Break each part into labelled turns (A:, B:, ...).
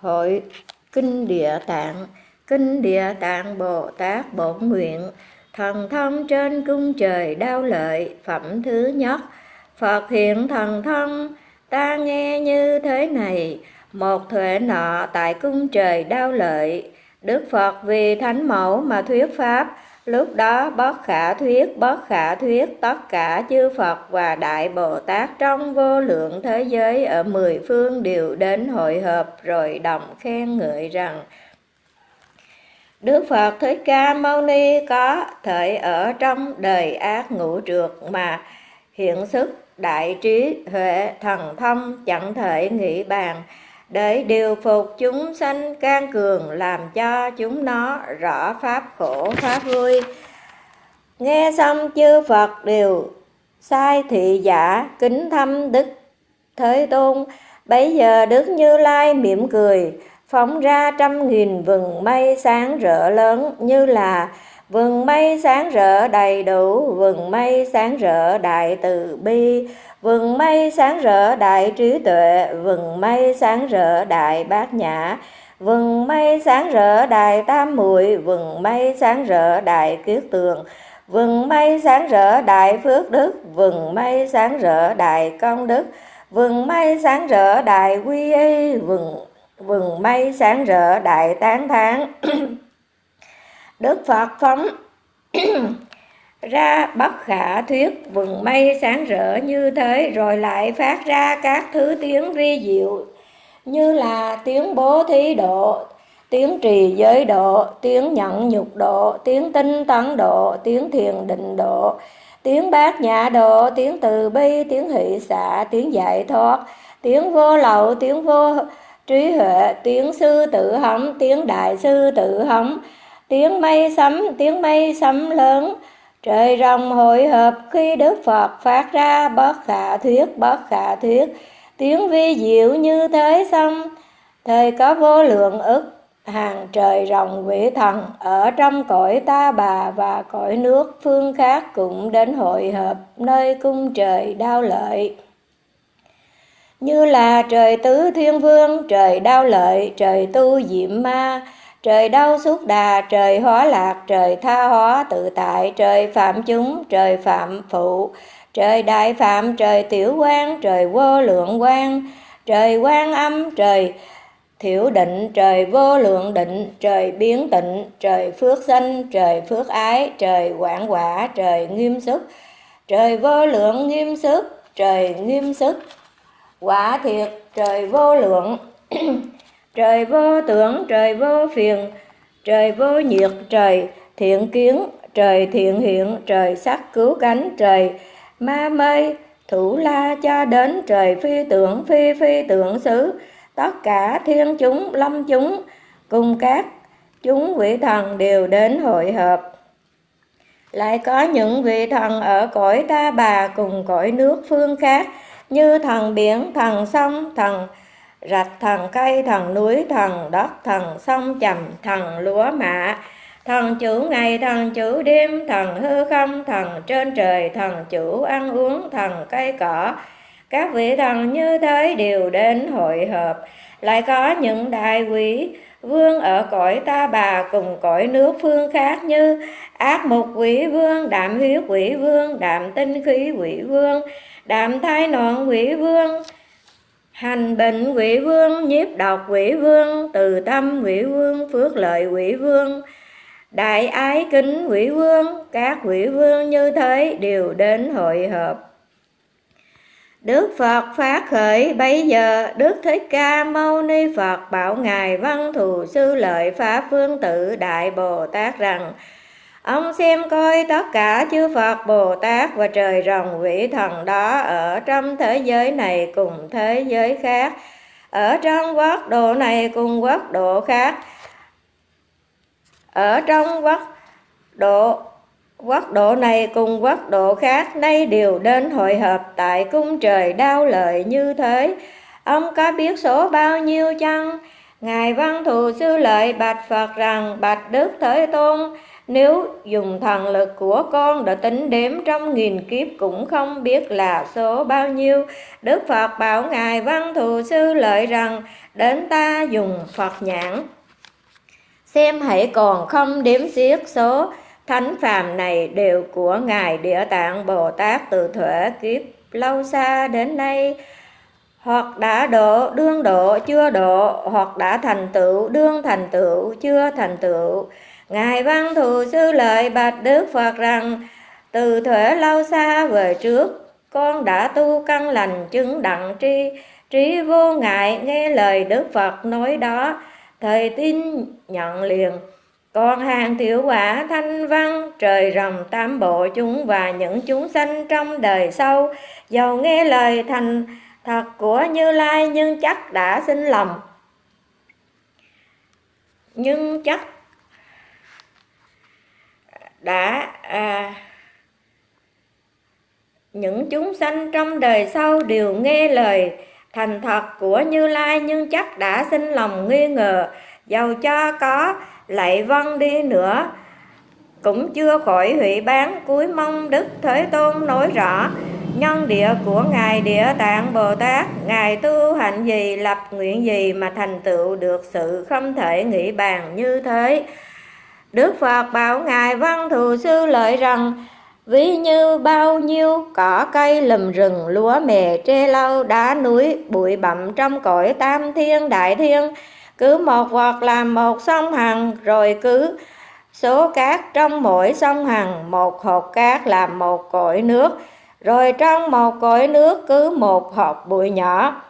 A: Hội Kinh Địa Tạng, Kinh Địa Tạng Bồ Tát Bổn Nguyện, Thần thông trên cung trời đau lợi, Phẩm thứ nhất, Phật hiện thần thông, Ta nghe như thế này, Một thuệ nọ tại cung trời đau lợi, Đức Phật vì thánh mẫu mà thuyết pháp Lúc đó bất khả thuyết, bất khả thuyết tất cả chư Phật và Đại Bồ Tát trong vô lượng thế giới ở mười phương đều đến hội hợp rồi đồng khen ngợi rằng Đức Phật Thích Ca Mâu Ni có thể ở trong đời ác ngũ trượt mà hiện sức đại trí huệ thần thông chẳng thể nghĩ bàn để điều phục chúng sanh can cường, làm cho chúng nó rõ pháp khổ, pháp vui. Nghe xong chư phật đều sai thị giả, kính thăm đức thế tôn. Bấy giờ đức như lai mỉm cười, phóng ra trăm nghìn vừng mây sáng rỡ lớn như là vừng mây sáng rỡ đầy đủ vừng mây sáng rỡ đại từ bi vừng mây sáng rỡ, đại trí tuệ. Vừng mây sáng rỡ, đại bát nhã. Vừng mây sáng rỡ, đại tam muội vừng mây sáng rỡ, đại kiết tường. Vừng mây sáng rỡ, đại phước đức. Vừng mây sáng rỡ, đại công đức. Vừng mây sáng rỡ, đại quy y. Vừng vừng mây sáng rỡ, đại tán thán. Đức phật phóng ra bất khả thuyết vừng mây sáng rỡ như thế rồi lại phát ra các thứ tiếng vi diệu như là tiếng bố thí độ tiếng trì giới độ tiếng nhận nhục độ tiếng tinh tấn độ tiếng thiền định độ tiếng bát nhã độ tiếng từ bi tiếng hỷ xả, tiếng giải thoát tiếng vô lậu tiếng vô trí huệ tiếng sư tử hống tiếng đại sư tử hống tiếng mây sấm tiếng mây sấm lớn trời rồng hội hợp khi đức phật phát ra bất khả thuyết, bất khả thuyết. Tiếng vi diệu như thế xong, thời có vô lượng ức, hàng trời rồng quỷ thần ở trong cõi ta bà và cõi nước phương khác cũng đến hội hợp nơi cung trời đao lợi. Như là trời tứ thiên vương, trời đao lợi, trời tu diệm ma trời đau suốt đà, trời hóa lạc, trời tha hóa tự tại, trời phạm chúng, trời phạm phụ. Trời đại phạm, trời tiểu quan, trời vô lượng quan. Trời quan âm, trời thiểu định, trời vô lượng định, trời biến tịnh, trời phước sanh, trời phước ái, trời quảng quả, trời nghiêm sức. Trời vô lượng nghiêm sức, trời nghiêm sức. Quả thiệt, trời vô lượng. trời vô tưởng, trời vô phiền, trời vô nhiệt, trời thiện kiến, trời thiện hiện, trời sắc cứu cánh, trời ma mây thủ la cho đến, trời phi tưởng, phi phi tưởng xứ. Tất cả thiên chúng, lâm chúng, cùng các chúng vị thần đều đến hội hợp. Lại có những vị thần ở cõi ta bà cùng cõi nước phương khác, như thần biển, thần sông, thần rạch thần cây, thần núi, thần đất, thần sông, trầm, thần lúa, mạ. Thần chủ ngày, thần chủ đêm, thần hư không, thần trên trời, thần chủ ăn uống, thần cây cỏ. Các vị thần như thế đều đến hội hợp lại có những đại quý vương ở cõi ta bà cùng cõi nước phương khác như ác mục quỷ vương, đạm huyết quỷ vương, đạm tinh khí quỷ vương, đạm thai nọn quỷ vương hành bệnh quỷ vương, nhiếp độc quỷ vương, từ tâm quỷ vương, phước lợi quỷ vương. Đại ái kính quỷ vương, các quỷ vương như thế đều đến hội hợp. Đức Phật phát khởi bây giờ, Đức Thích Ca Mâu Ni Phật bảo Ngài Văn Thù Sư Lợi Pháp Phương Tự Đại Bồ Tát rằng Ông xem coi tất cả chư Phật, Bồ Tát và trời rồng vị thần đó ở trong thế giới này cùng thế giới khác. Ở trong quốc độ này cùng quốc độ khác. Ở trong quốc độ quốc độ này cùng quốc độ khác, nay đều đến hội hợp tại cung trời đao lợi như thế. Ông có biết số bao nhiêu chăng? Ngài văn thù sư lợi bạch phật rằng, bạch đức thế tôn nếu dùng thần lực của con đã tính đếm trong nghìn kiếp cũng không biết là số bao nhiêu. Đức Phật bảo Ngài Văn Thù Sư lợi rằng, đến ta dùng Phật nhãn. Xem hãy còn không đếm xiết số thánh phàm này đều của Ngài Địa Tạng Bồ Tát từ thuở kiếp lâu xa đến nay hoặc đã độ, đương độ, chưa độ, hoặc đã thành tựu, đương thành tựu, chưa thành tựu ngài văn thù sư lợi bạch đức phật rằng, từ thuở lâu xa về trước, con đã tu căn lành chứng đặng tri, trí vô ngại nghe lời đức phật nói đó. Thời tin nhận liền, còn hàng tiểu quả thanh văn, trời rồng tam bộ chúng và những chúng sanh trong đời sau giàu nghe lời thành thật của Như Lai nhưng chắc đã sinh lòng. Nhưng chắc đã à, những chúng sanh trong đời sau đều nghe lời thành thật của Như Lai nhưng chắc đã sinh lòng nghi ngờ dầu cho có lạy vân đi nữa. Cũng chưa khỏi hủy bán cuối mong Đức Thế Tôn nói rõ nhân địa của ngài địa tạng bồ tát ngài tu hạnh gì lập nguyện gì mà thành tựu được sự không thể nghĩ bàn như thế đức phật bảo ngài văn thù sư lợi rằng, ví như bao nhiêu cỏ cây lùm rừng lúa mè tre lau đá núi, bụi bặm trong cõi tam thiên đại thiên, cứ một vật làm một sông hằng, rồi cứ số cát trong mỗi sông hằng, một hột cát làm một cõi nước, rồi trong một cõi nước cứ một hột bụi nhỏ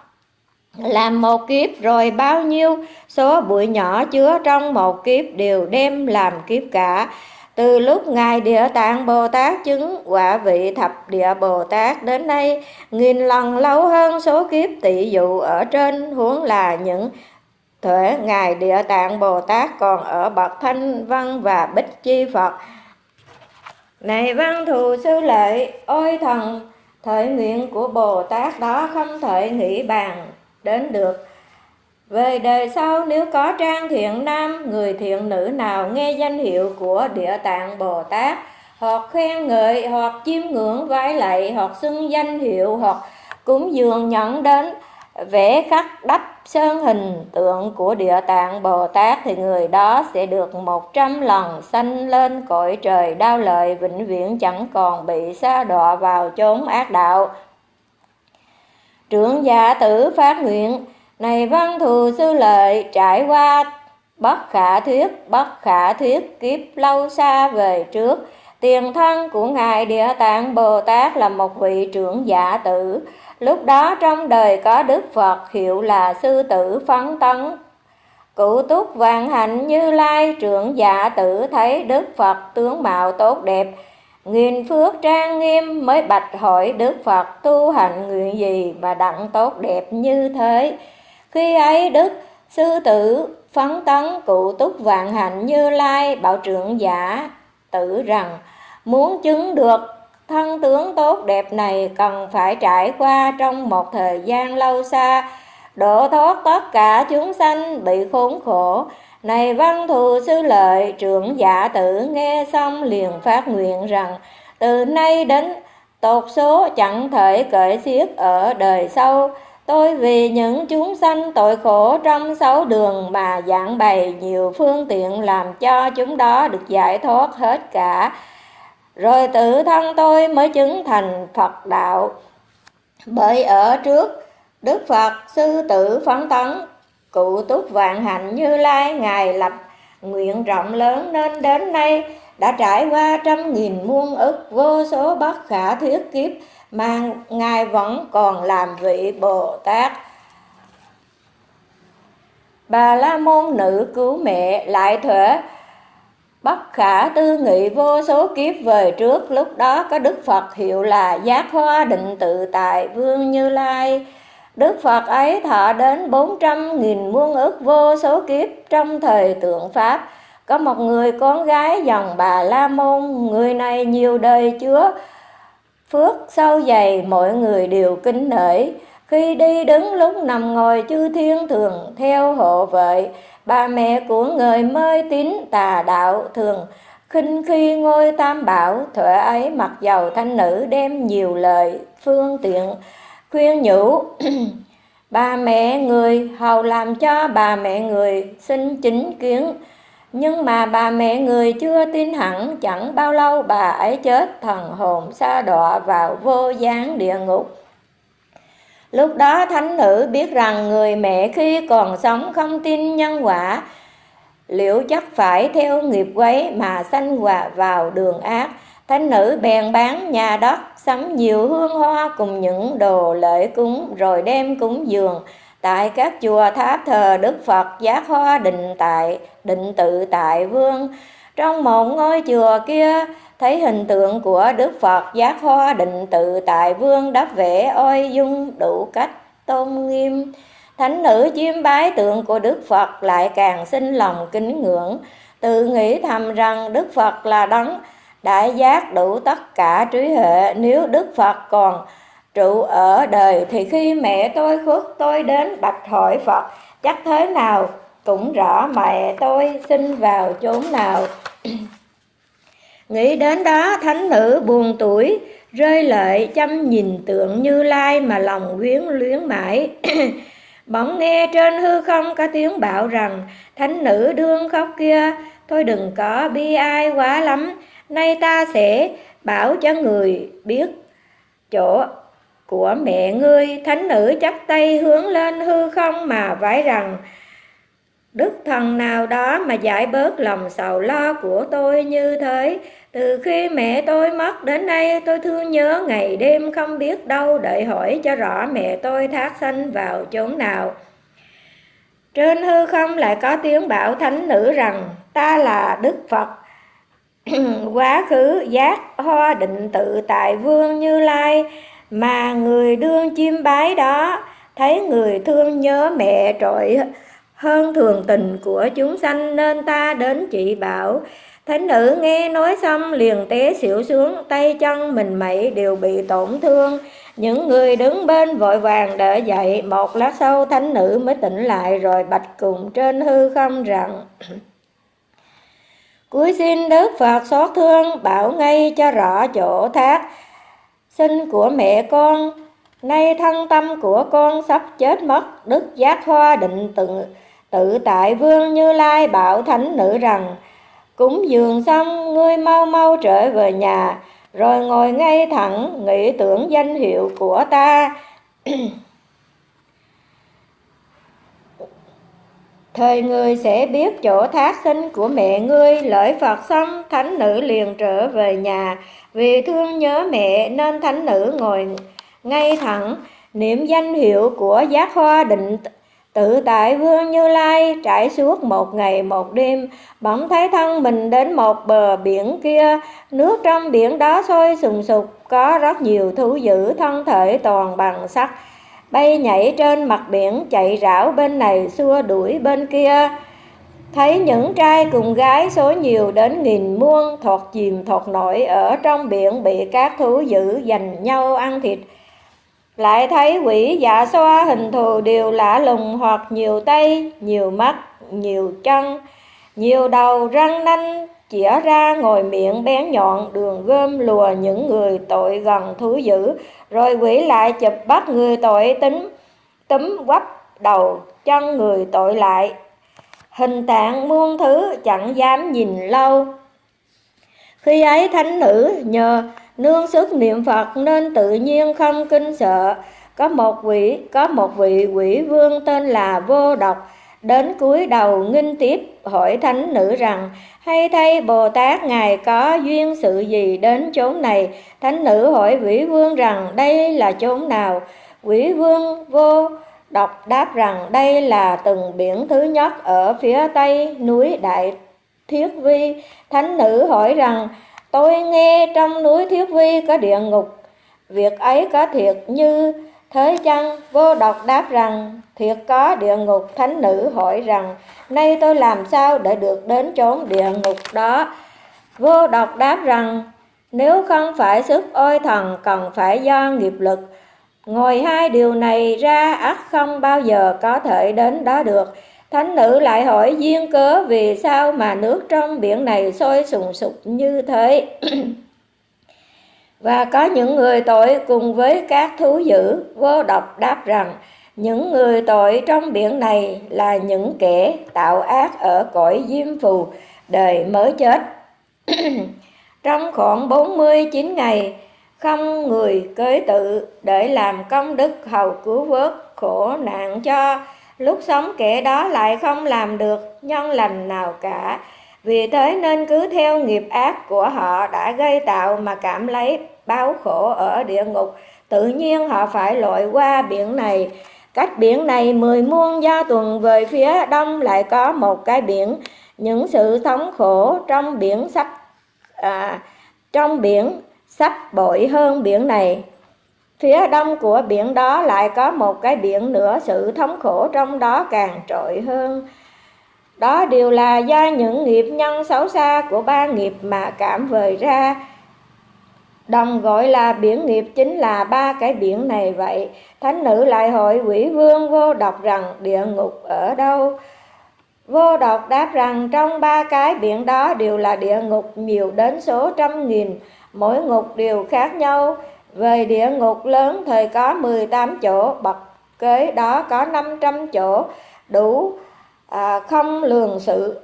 A: làm một kiếp rồi bao nhiêu số bụi nhỏ chứa trong một kiếp đều đem làm kiếp cả. Từ lúc ngài địa tạng bồ tát chứng quả vị thập địa bồ tát đến nay nghìn lần lâu hơn số kiếp tỷ dụ ở trên huống là những thuế ngài địa tạng bồ tát còn ở bậc thanh văn và bích chi phật. Này văn thù sư lợi, ôi thần, thời nguyện của Bồ Tát đó không thể nghĩ bàn đến được. Về đời sau nếu có trang thiện nam, người thiện nữ nào nghe danh hiệu của Địa Tạng Bồ Tát, hoặc khen ngợi, hoặc chiêm ngưỡng vái lạy, hoặc xưng danh hiệu, hoặc cúng dường nhận đến vẽ khắc đắp sơn hình tượng của địa tạng Bồ Tát thì người đó sẽ được một trăm lần sanh lên cõi trời đau lợi vĩnh viễn chẳng còn bị xa đọa vào chốn ác đạo. Trưởng giả tử phát nguyện, này văn thù sư lợi trải qua bất khả thuyết, bất khả thuyết kiếp lâu xa về trước. Tiền thân của Ngài Địa Tạng Bồ Tát là một vị trưởng giả tử, Lúc đó trong đời có Đức Phật hiệu là Sư Tử Phấn Tấn. Cụ túc vạn hạnh như lai trưởng giả tử thấy Đức Phật tướng mạo tốt đẹp. Nghìn phước trang nghiêm mới bạch hỏi Đức Phật tu hành nguyện gì mà đặng tốt đẹp như thế. Khi ấy Đức Sư Tử Phấn Tấn cụ túc vạn hạnh như lai bảo trưởng giả tử rằng muốn chứng được Thân tướng tốt đẹp này cần phải trải qua trong một thời gian lâu xa, độ thoát tất cả chúng sanh bị khốn khổ. Này văn thù sư lợi trưởng giả tử nghe xong liền phát nguyện rằng từ nay đến tột số chẳng thể cởi xiết ở đời sau. Tôi vì những chúng sanh tội khổ trong sáu đường mà giảng bày nhiều phương tiện làm cho chúng đó được giải thoát hết cả rồi tự thân tôi mới chứng thành Phật đạo. Bởi ở trước Đức Phật sư tử phấn tấn, cụ túc vạn hạnh như lai, Ngài lập nguyện rộng lớn nên đến nay đã trải qua trăm nghìn muôn ức vô số bất khả thuyết kiếp mà Ngài vẫn còn làm vị Bồ Tát. Bà La Môn nữ cứu mẹ lại thuở, Bất khả tư nghị vô số kiếp về trước, Lúc đó có Đức Phật hiệu là Giác Hoa Định Tự Tại Vương Như Lai Đức Phật ấy thọ đến bốn trăm nghìn muôn ức vô số kiếp trong thời tượng Pháp. Có một người con gái dòng bà La Môn, Người này nhiều đời chứa phước sâu dày, mọi người đều kính nể. Khi đi đứng lúc nằm ngồi chư thiên thường theo hộ vệ, Bà mẹ của người mê tín tà đạo thường. Khinh khi ngôi tam bảo, thuở ấy mặc dầu thanh nữ đem nhiều lời phương tiện khuyên nhủ, bà mẹ người hầu làm cho bà mẹ người xin chính kiến. Nhưng mà bà mẹ người chưa tin hẳn, chẳng bao lâu bà ấy chết thần hồn sa đọa vào vô gián địa ngục. Lúc đó thánh nữ biết rằng người mẹ khi còn sống không tin nhân quả, liệu chắc phải theo nghiệp quấy mà sanh quả vào đường ác thánh nữ bèn bán nhà đất, sắm nhiều hương hoa cùng những đồ lễ cúng, rồi đem cúng dường. Tại các chùa tháp thờ đức phật, giác hoa định tại, định tự tại vương. Trong một ngôi chùa kia, thấy hình tượng của đức phật, giác hoa định tự tại vương đắp vẽ oi dung đủ cách tôn nghiêm. Thánh nữ chiêm bái tượng của đức phật lại càng sinh lòng kính ngưỡng. Tự nghĩ thầm rằng đức phật là đấng đại giác đủ tất cả trí hệ nếu đức phật còn trụ ở đời thì khi mẹ tôi khuất tôi đến bạch hỏi phật, chắc thế nào cũng rõ mẹ tôi sinh vào chốn nào. Nghĩ đến đó, thánh nữ buồn tuổi, rơi lệ chăm nhìn tượng như lai mà lòng quyến luyến mãi. Bỗng nghe trên hư không có tiếng bảo rằng, thánh nữ đương khóc kia thôi đừng có bi ai quá lắm nay ta sẽ bảo cho người biết chỗ của mẹ ngươi. Thánh nữ chắp tay hướng lên hư không mà vái rằng, đức thần nào đó mà giải bớt lòng sầu lo của tôi như thế? Từ khi mẹ tôi mất đến nay, tôi thương nhớ ngày đêm không biết đâu đợi hỏi cho rõ mẹ tôi thác sanh vào chốn nào. Trên hư không lại có tiếng bảo thánh nữ rằng, ta là đức phật. quá khứ giác hoa định tự tại vương như lai, mà người đương chim bái đó, thấy người thương nhớ mẹ trội hơn thường tình của chúng sanh nên ta đến chị bảo, thánh nữ, nghe nói xong liền té xỉu xuống, tay chân mình mẩy đều bị tổn thương. Những người đứng bên vội vàng đỡ dậy, một lát sau thánh nữ mới tỉnh lại rồi bạch cùng trên hư không rằng cuối xin đức phật xót thương bảo ngay cho rõ chỗ thác. Sinh của mẹ con, nay thân tâm của con sắp chết mất. Đức giác hoa định tự tự tại vương như lai bảo thánh nữ rằng, cúng dường xong, ngươi mau mau trở về nhà, rồi ngồi ngay thẳng, nghĩ tưởng danh hiệu của ta. Thời người sẽ biết chỗ thác sinh của mẹ ngươi, Lợi Phật xong, thánh nữ liền trở về nhà. Vì thương nhớ mẹ nên thánh nữ ngồi ngay thẳng. Niệm danh hiệu của giác hoa định tự tại vương như lai trải suốt một ngày một đêm. Bỗng thấy thân mình đến một bờ biển kia, nước trong biển đó sôi sùng sục, có rất nhiều thú dữ thân thể toàn bằng sắt bay nhảy trên mặt biển, chạy rảo bên này, xua đuổi bên kia. Thấy những trai cùng gái số nhiều đến nghìn muôn, thọt chìm thọt nổi ở trong biển bị các thú dữ giành nhau ăn thịt. Lại thấy quỷ dạ xoa hình thù đều lạ lùng hoặc nhiều tay, nhiều mắt, nhiều chân, nhiều đầu răng nanh chĩa ra ngồi miệng bén nhọn, đường gom lùa những người tội gần thú dữ, rồi quỷ lại chụp bắt người tội tính, túm quắp đầu chân người tội lại. Hình tạng muôn thứ chẳng dám nhìn lâu. Khi ấy thánh nữ nhờ nương sức niệm phật nên tự nhiên không kinh sợ. Có một vị, có một vị quỷ vương tên là vô độc đến cuối đầu nghinh tiếp hỏi thánh nữ rằng, hay thay bồ tát ngài có duyên sự gì đến chốn này? Thánh nữ hỏi quỷ vương rằng, đây là chốn nào? Quỷ vương vô độc đáp rằng, đây là từng biển thứ nhất ở phía tây núi đại thiết vi. Thánh nữ hỏi rằng, tôi nghe trong núi thiết vi có địa ngục, việc ấy có thiệt như thế chăng vô độc đáp rằng, thiệt có địa ngục thánh nữ hỏi rằng, nay tôi làm sao để được đến chốn địa ngục đó? Vô độc đáp rằng, nếu không phải sức ôi thần cần phải do nghiệp lực, ngồi hai điều này ra ắt không bao giờ có thể đến đó được. Thánh nữ lại hỏi duyên cớ vì sao mà nước trong biển này sôi sùng sục như thế? và có những người tội cùng với các thú dữ, vô độc đáp rằng, những người tội trong biển này là những kẻ tạo ác ở cõi diêm phù, đời mới chết. Trong khoảng 49 ngày, không người cưới tự để làm công đức hầu cứu vớt khổ nạn cho. Lúc sống kẻ đó lại không làm được nhân lành nào cả. Vì thế nên cứ theo nghiệp ác của họ đã gây tạo mà cảm lấy báo khổ ở địa ngục. Tự nhiên họ phải lội qua biển này. Cách biển này mười muôn gia tuần về phía đông lại có một cái biển. Những sự thống khổ trong biển sắp à, trong biển sắp bội hơn biển này. Phía đông của biển đó lại có một cái biển nữa. Sự thống khổ trong đó càng trội hơn. Đó đều là do những nghiệp nhân xấu xa của ba nghiệp mà cảm vời ra đồng gọi là biển nghiệp chính là ba cái biển này vậy. Thánh nữ lại hỏi quỷ vương vô độc rằng địa ngục ở đâu? Vô độc đáp rằng trong ba cái biển đó đều là địa ngục nhiều đến số trăm nghìn. Mỗi ngục đều khác nhau. Về địa ngục lớn thời có 18 chỗ bậc kế đó có 500 chỗ. Đủ à, không lường sự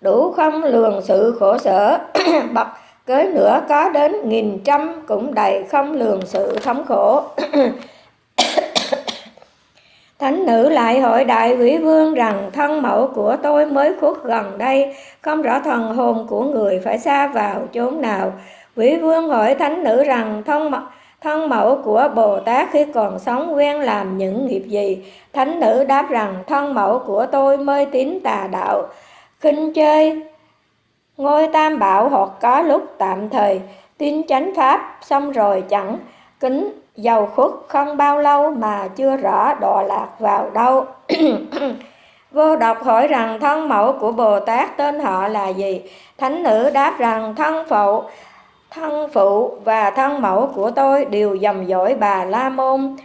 A: đủ không lường sự khổ sở bậc kế nữa có đến nghìn trăm cũng đầy không lường sự thống khổ Thánh nữ lại hỏi đại quỷ vương rằng thân mẫu của tôi mới khuất gần đây, không rõ thần hồn của người phải xa vào chốn nào. Quỷ vương hỏi thánh nữ rằng thân mẫu, thân mẫu của Bồ Tát khi còn sống quen làm những nghiệp gì? Thánh nữ đáp rằng thân mẫu của tôi mới tín tà đạo, khinh chơi, ngôi tam bảo hoặc có lúc tạm thời, tin chánh pháp, xong rồi chẳng kính giàu khuất không bao lâu mà chưa rõ đọa lạc vào đâu. Vô độc hỏi rằng thân mẫu của Bồ Tát tên họ là gì? Thánh nữ đáp rằng thân phụ, thân phụ và thân mẫu của tôi đều dòng dõi bà La Môn.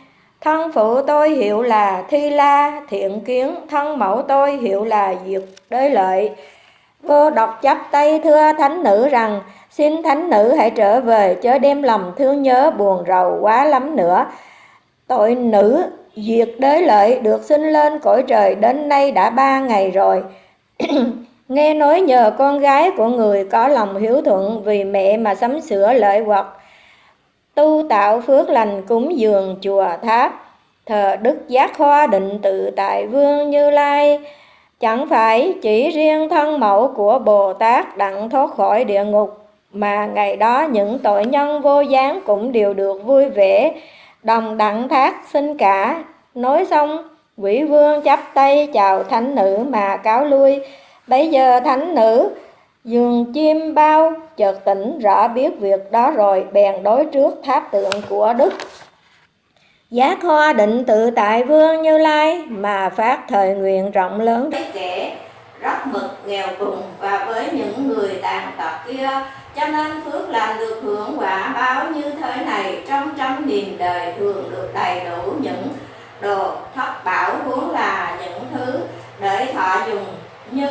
A: Thân phụ tôi hiệu là Thi La, Thiện Kiến, thân mẫu tôi hiệu là Diệt Đế Lợi. Vô độc chấp tay thưa thánh nữ rằng Xin thánh nữ hãy trở về chớ đem lòng thương nhớ buồn rầu quá lắm nữa. Tội nữ diệt đế lợi được sinh lên cõi trời đến nay đã ba ngày rồi. Nghe nói nhờ con gái của người có lòng hiếu thuận vì mẹ mà sắm sửa lợi hoặc tu tạo phước lành cúng dường chùa tháp. Thờ đức giác hoa định tự tại vương như lai. Chẳng phải chỉ riêng thân mẫu của bồ tát đặng thoát khỏi địa ngục, mà ngày đó những tội nhân vô gián cũng đều được vui vẻ, đồng đặng thác xin cả. Nói xong, quỷ vương chắp tay chào thánh nữ mà cáo lui. Bây giờ thánh nữ dường chim bao, chợt tỉnh rõ biết việc đó rồi, bèn đối trước tháp tượng của đức. Giác hoa định tự tại vương như lai, mà phát thời nguyện rộng lớn. Kẻ rất mực, nghèo cùng và với những người tàn tật kia, cho nên phước làm được hưởng quả báo như thế này, trong trăm nghìn đời thường được đầy đủ những đồ thất bảo vốn là những thứ để thọ dùng như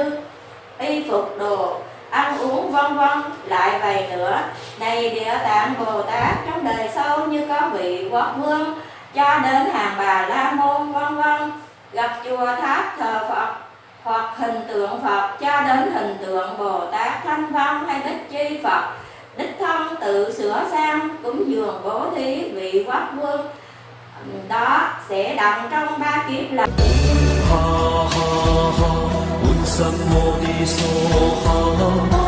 A: y phục đồ ăn uống vân vân. Lại vậy nữa, này địa tạng bồ tát, trong đời sau như có vị quốc vương, cho đến hàng bà la môn, vân vân. Gặp chùa tháp thờ phật, hoặc hình tượng Phật, cho đến hình tượng Bồ Tát Thanh Văn hay Bích Chi Phật, đích thân tự sửa sang, cúng dường bố thí vị quốc vương. Đó sẽ đặng trong ba kiếp là 三摩地所行。